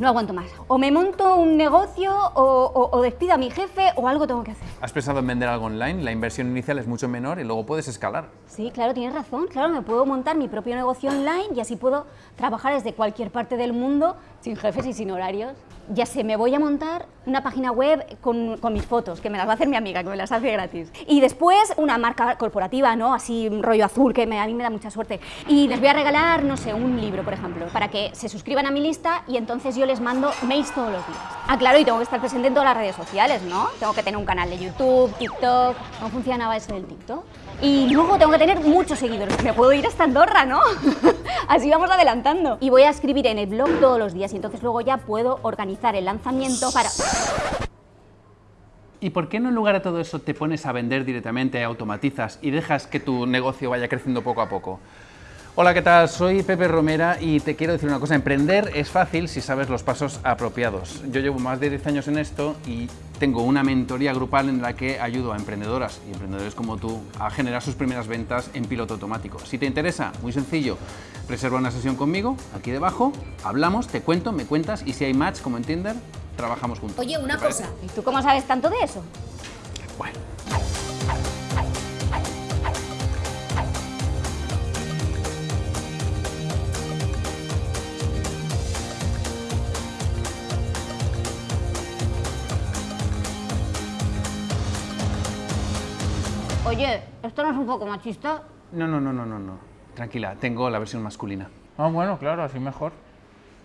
No aguanto más. O me monto un negocio o, o- o despido a mi jefe o algo tengo que hacer. ¿Has pensado en vender algo online? La inversión inicial es mucho menor y luego puedes escalar. Sí, claro, tienes razón. Claro, me puedo montar mi propio negocio online y así puedo trabajar desde cualquier parte del mundo sin jefes y sin horarios. Ya sé, me voy a montar una página web con, con mis fotos, que me las va a hacer mi amiga, que me las hace gratis. Y después una marca corporativa, ¿no? Así rollo azul, que a mí me da mucha suerte. Y les voy a regalar, no sé, un libro, por ejemplo, para que se suscriban a mi lista y entonces yo les mando mails todos los días. Ah, claro, y tengo que estar presente en todas las redes sociales, ¿no? Tengo que tener un canal de YouTube, TikTok. ¿Cómo funcionaba eso del TikTok? Y luego tengo que tener muchos seguidores. Me puedo ir hasta Andorra, ¿no? Así vamos adelantando. Y voy a escribir en el blog todos los días y entonces luego ya puedo organizar el lanzamiento para... ¿Y por qué no en lugar de todo eso te pones a vender directamente, automatizas y dejas que tu negocio vaya creciendo poco a poco? Hola, ¿qué tal? Soy Pepe Romera y te quiero decir una cosa, emprender es fácil si sabes los pasos apropiados. Yo llevo más de 10 años en esto y tengo una mentoría grupal en la que ayudo a emprendedoras y emprendedores como tú a generar sus primeras ventas en piloto automático. Si te interesa, muy sencillo, reserva una sesión conmigo, aquí debajo, hablamos, te cuento, me cuentas y si hay match como en Tinder, trabajamos juntos. Oye, una cosa. ¿Y tú cómo sabes tanto de eso? Bueno. Oye, ¿esto no es un poco machista? No, no, no, no, no, no. Tranquila, tengo la versión masculina. Ah, bueno, claro, así mejor.